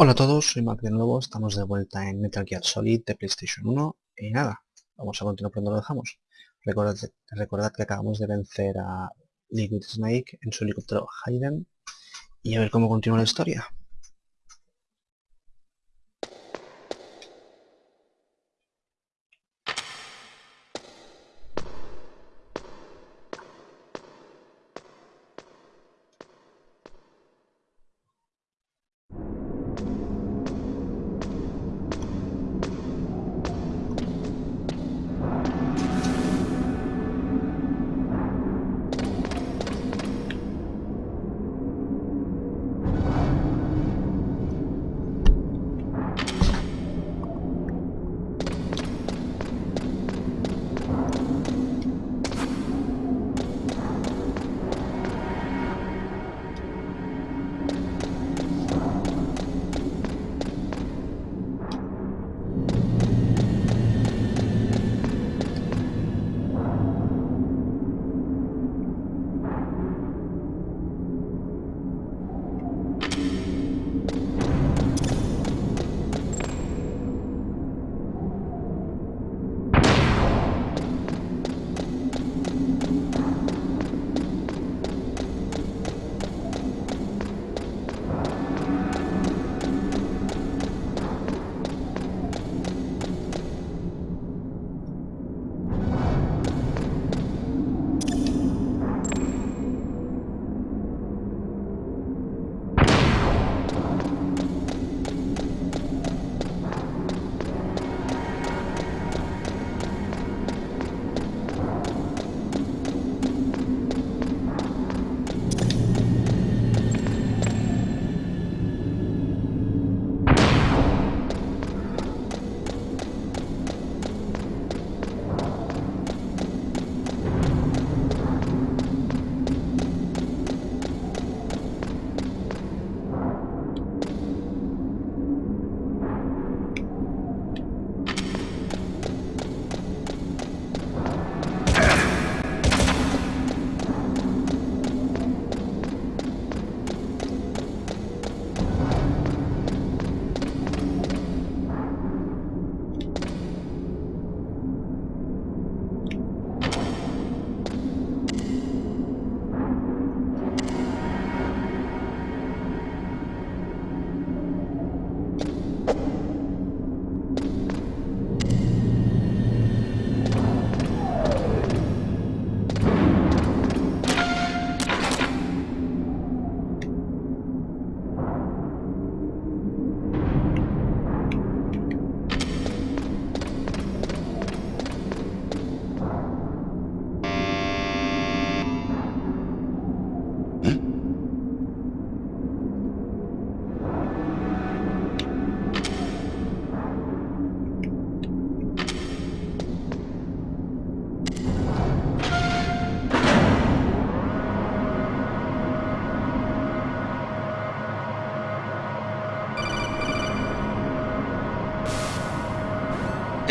Hola a todos, soy Mac de nuevo, estamos de vuelta en Metal Gear Solid de PlayStation 1 y nada, vamos a continuar por donde lo dejamos. Recordad, recordad que acabamos de vencer a Liquid Snake en su helicóptero Hayden y a ver cómo continúa la historia.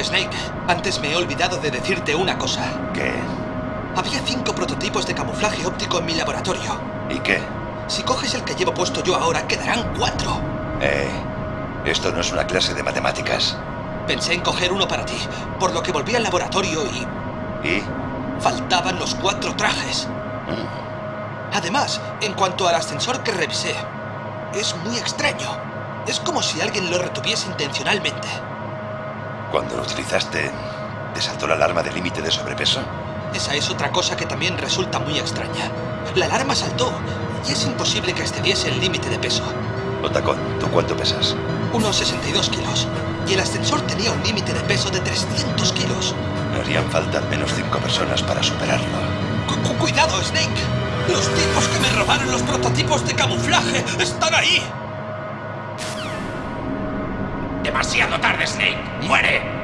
Snake, antes me he olvidado de decirte una cosa. ¿Qué? Había cinco prototipos de camuflaje óptico en mi laboratorio. ¿Y qué? Si coges el que llevo puesto yo ahora, quedarán cuatro. Eh, esto no es una clase de matemáticas. Pensé en coger uno para ti, por lo que volví al laboratorio y... ¿Y? Faltaban los cuatro trajes. Mm. Además, en cuanto al ascensor que revisé, es muy extraño. Es como si alguien lo retuviese intencionalmente. Cuando lo utilizaste, ¿te saltó la alarma de límite de sobrepeso? Esa es otra cosa que también resulta muy extraña. La alarma saltó y es imposible que excediese el límite de peso. Otacón, ¿tú cuánto pesas? Unos 62 kilos. Y el ascensor tenía un límite de peso de 300 kilos. Me harían falta al menos cinco personas para superarlo. Cu- cu- ¡Cuidado, Snake! Los tipos que me robaron los prototipos de camuflaje están ahí. Demasiado tarde, Snake. ¡Muere!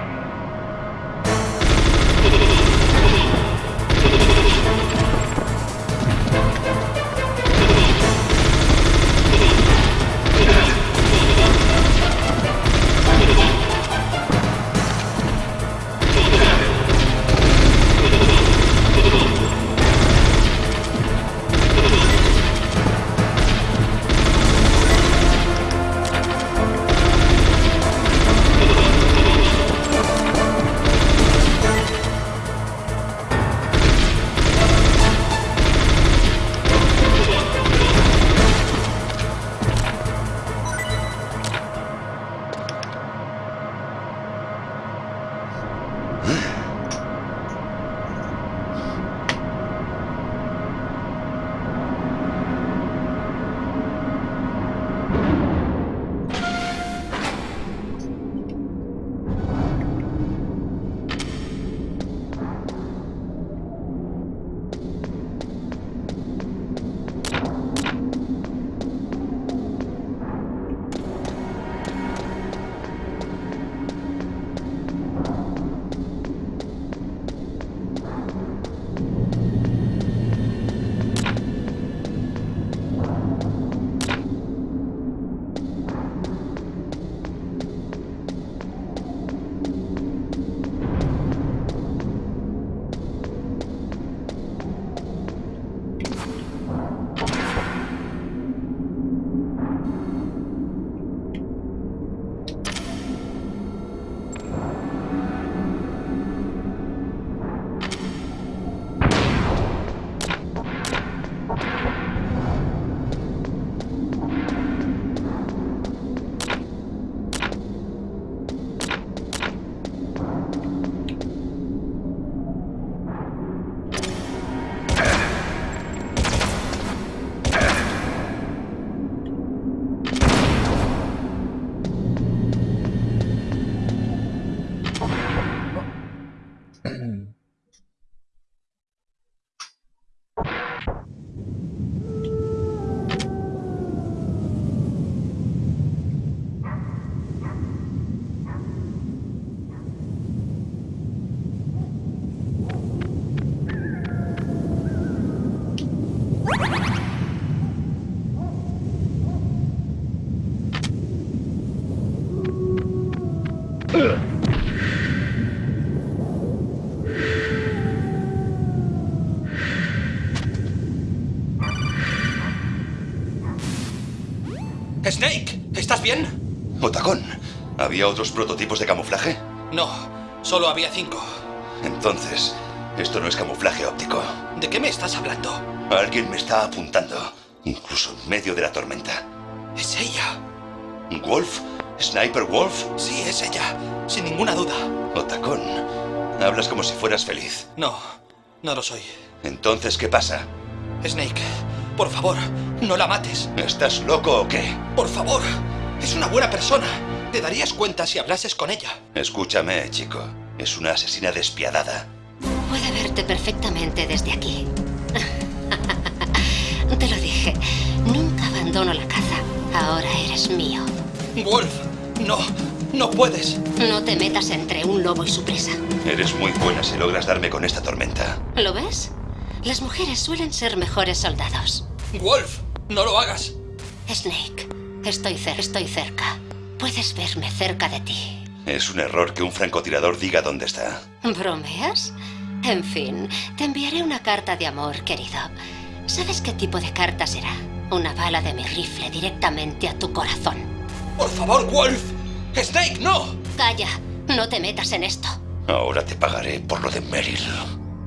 Snake, ¿estás bien? Otacón, ¿había otros prototipos de camuflaje? No, solo había cinco. Entonces, esto no es camuflaje óptico. ¿De qué me estás hablando? Alguien me está apuntando, incluso en medio de la tormenta. Es ella. ¿Wolf? ¿Sniper Wolf? Sí, es ella, sin ninguna duda. Otacón, hablas como si fueras feliz. No, no lo soy. Entonces, ¿qué pasa? Snake, por favor, no la mates. ¿Estás loco o qué? Por favor, es una buena persona. Te darías cuenta si hablases con ella. Escúchame, chico. Es una asesina despiadada. Puede verte perfectamente desde aquí. Te lo dije, nunca abandono la caza. Ahora eres mío. Wolf, no, no puedes. No te metas entre un lobo y su presa. Eres muy buena si logras darme con esta tormenta. ¿Lo ves? Las mujeres suelen ser mejores soldados. Wolf, no lo hagas. Snake, estoy, cer estoy cerca. Puedes verme cerca de ti. Es un error que un francotirador diga dónde está. ¿Bromeas? En fin, te enviaré una carta de amor, querido. ¿Sabes qué tipo de carta será? Una bala de mi rifle directamente a tu corazón. Por favor, Wolf. Snake, no. Calla, no te metas en esto. Ahora te pagaré por lo de Meryl.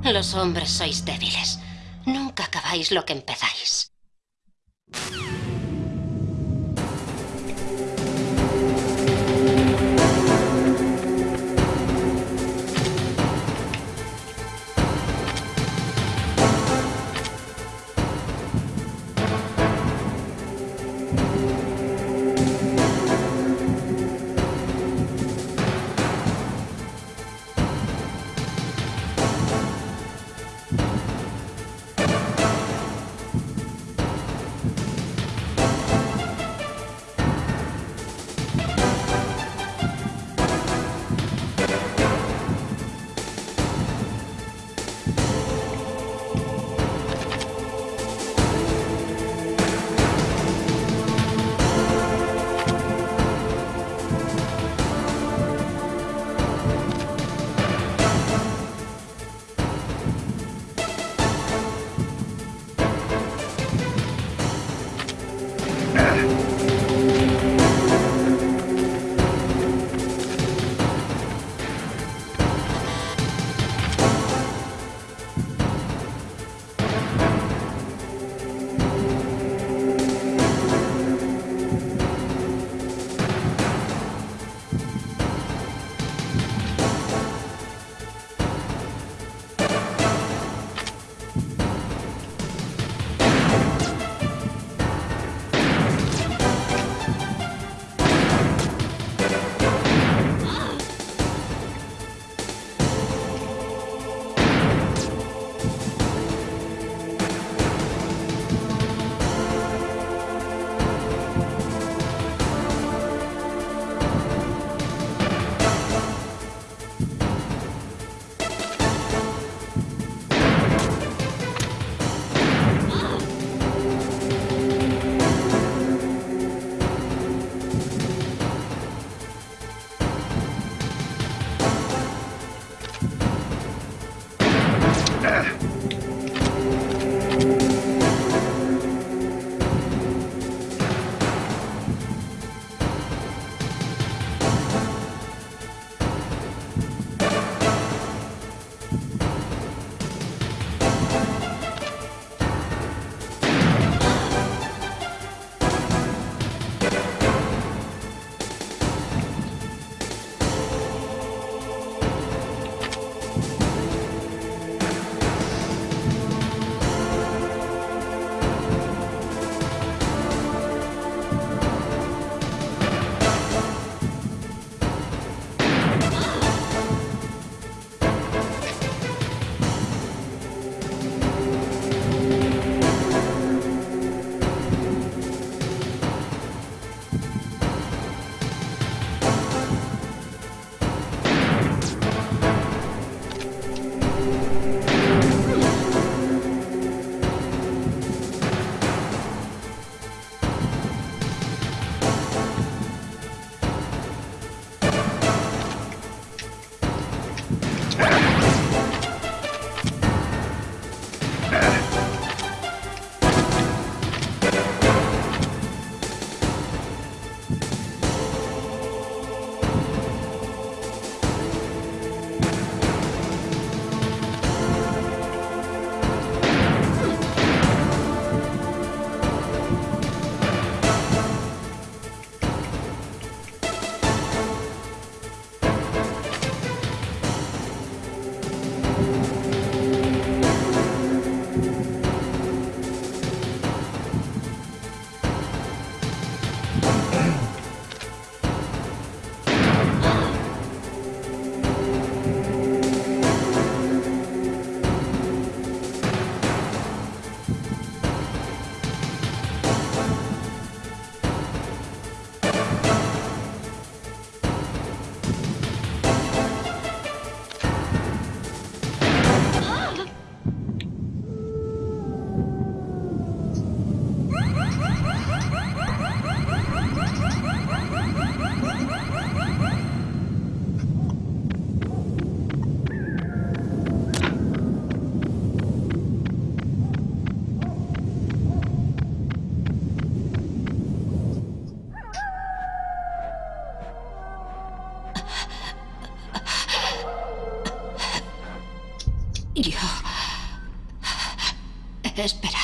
Los hombres sois débiles. Nunca acabáis lo que empezáis.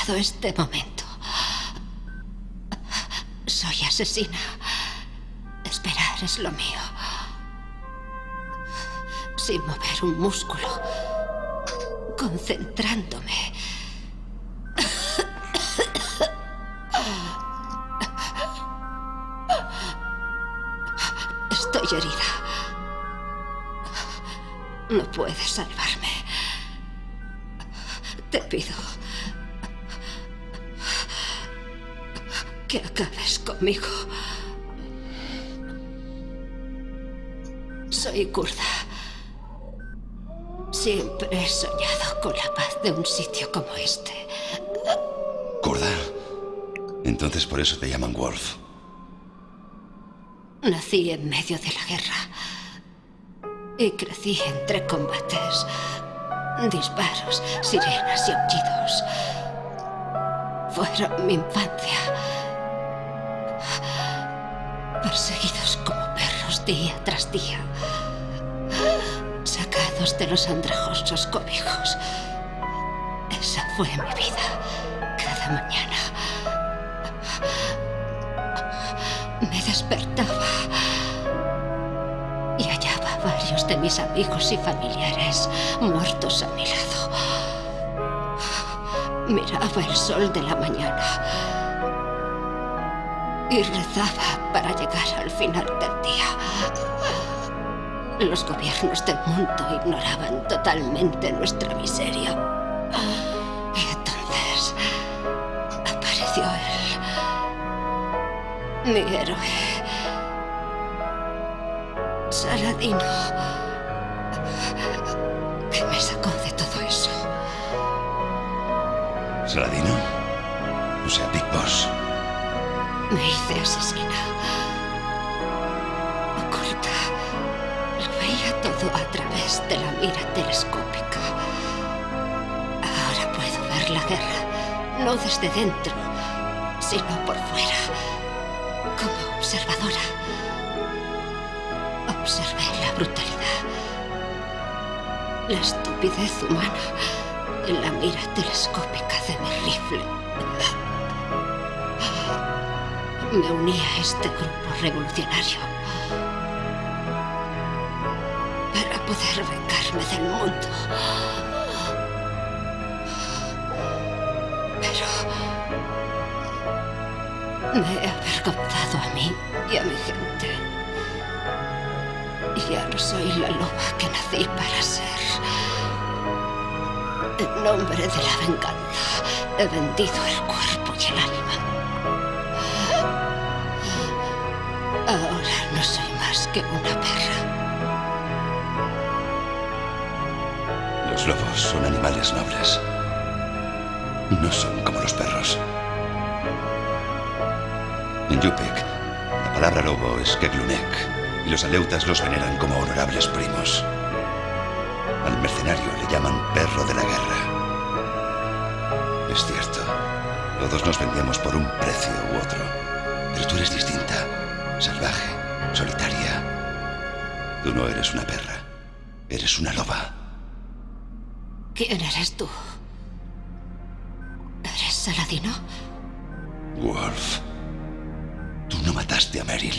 Este momento. Soy asesina. Esperar es lo mío. Sin mover un músculo. Concentrándome. Estoy herida. No puedes salvarme. Conmigo. Soy kurda. Siempre he soñado con la paz de un sitio como este. ¿Kurda? Entonces por eso te llaman Wolf. Nací en medio de la guerra y crecí entre combates, disparos, sirenas y aullidos. Fueron mi infancia. Perseguidos como perros día tras día. Sacados de los andrajosos cobijos. Esa fue mi vida cada mañana. Me despertaba y hallaba a varios de mis amigos y familiares muertos a mi lado. Miraba el sol de la mañana y rezaba para llegar al final del día. Los gobiernos del mundo ignoraban totalmente nuestra miseria. Y entonces apareció él, mi héroe, Saladino, que me sacó de todo eso. ¿Saladino? O sea, Big Boss. Me hice asesina. De la mira telescópica. Ahora puedo ver la guerra, no desde dentro, sino por fuera, como observadora. Observé la brutalidad, la estupidez humana en la mira telescópica de mi rifle. Me uní a este grupo revolucionario poder vengarme del mundo. Pero me he avergonzado a mí y a mi gente. Y ya no soy la loba que nací para ser. En nombre de la venganza he vendido el cuerpo y el alma. Ahora no soy más que una son animales nobles. No son como los perros. En Yupik, la palabra lobo es Keglunek, y los aleutas los veneran como honorables primos. Al mercenario le llaman perro de la guerra. Es cierto, todos nos vendemos por un precio u otro, pero tú eres distinta, salvaje, solitaria. Tú no eres una perra, eres una loba. ¿Quién eres tú? ¿Eres Saladino? Wolf, tú no mataste a Meryl.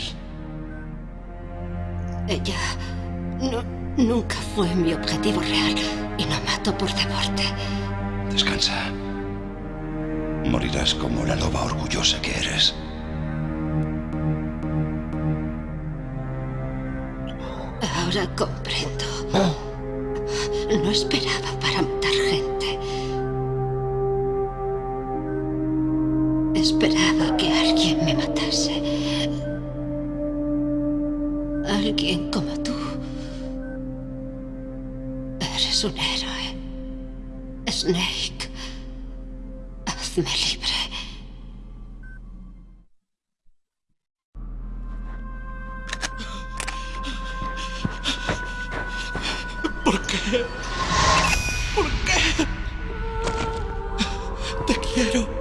Ella no, nunca fue mi objetivo real y no mato por deporte. Descansa. Morirás como la loba orgullosa que eres. Ahora comprendo. No esperaba para matar gente. Esperaba que alguien me matase. Alguien como tú. Eres un héroe. Snake. Hazme libre. ¿Por? ¿Por qué? Te quiero.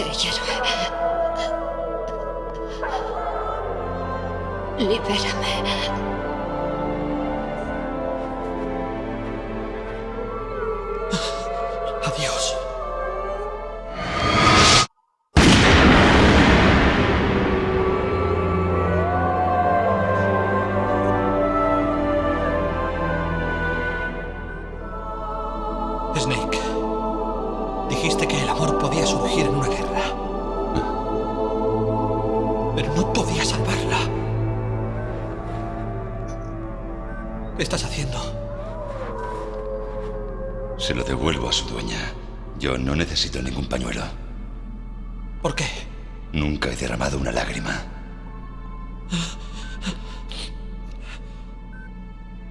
Krieger. Libérame. Pañuelo. ¿Por qué? Nunca he derramado una lágrima.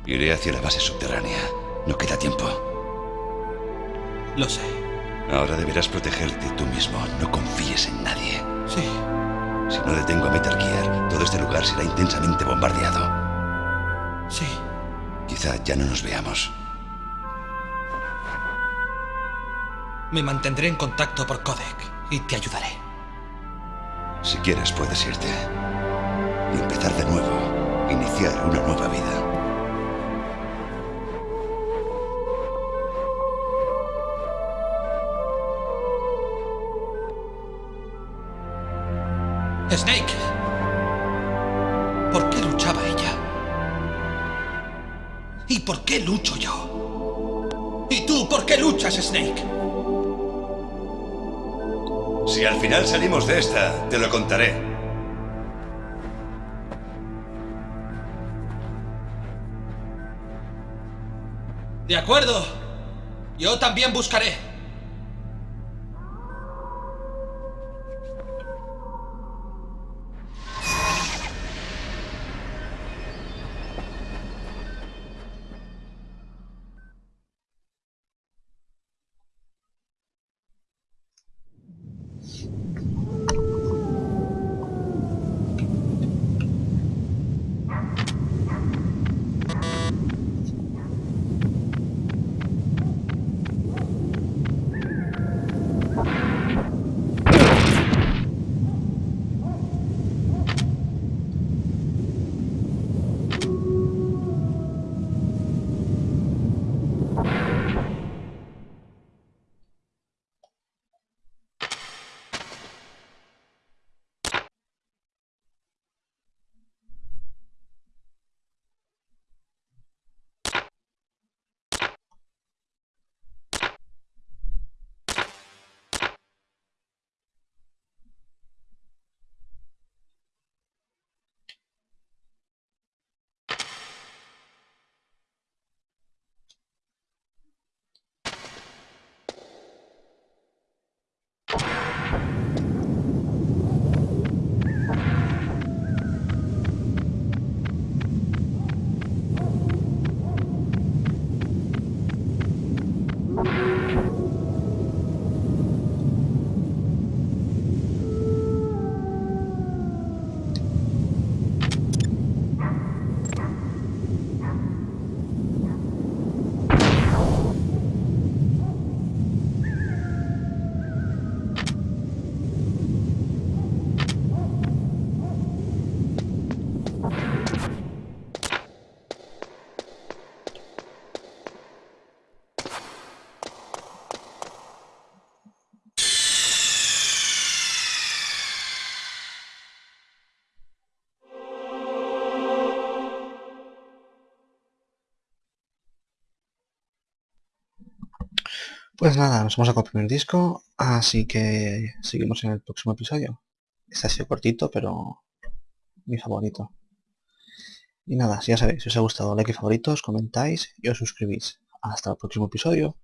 Iré hacia la base subterránea. No queda tiempo. Lo sé. Ahora deberás protegerte tú mismo. No confíes en nadie. Sí. Si no detengo a Metal Gear, todo este lugar será intensamente bombardeado. Sí. Quizá ya no nos veamos. Me mantendré en contacto por codec y te ayudaré. Si quieres, puedes irte. Y empezar de nuevo. Iniciar una nueva vida. Snake. ¿Por qué luchaba ella? ¿Y por qué lucho yo? ¿Y tú por qué luchas, Snake? Si al final salimos de esta, te lo contaré. De acuerdo. Yo también buscaré. Pues nada, nos hemos sacado el disco, así que seguimos en el próximo episodio. Este ha sido cortito, pero mi favorito. Y nada, si ya sabéis, si os ha gustado, like y favoritos, comentáis y os suscribís. Hasta el próximo episodio.